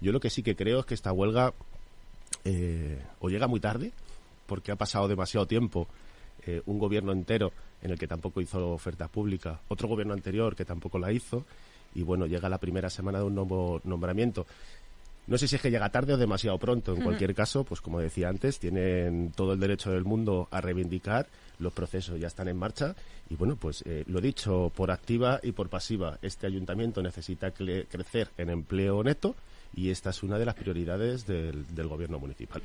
Yo lo que sí que creo es que esta huelga eh, o llega muy tarde, porque ha pasado demasiado tiempo, eh, un gobierno entero en el que tampoco hizo oferta pública, otro gobierno anterior que tampoco la hizo, y bueno, llega la primera semana de un nuevo nombramiento. No sé si es que llega tarde o demasiado pronto. En cualquier caso, pues como decía antes, tienen todo el derecho del mundo a reivindicar. Los procesos ya están en marcha. Y bueno, pues eh, lo dicho, por activa y por pasiva, este ayuntamiento necesita crecer en empleo neto y esta es una de las prioridades del gobierno municipal.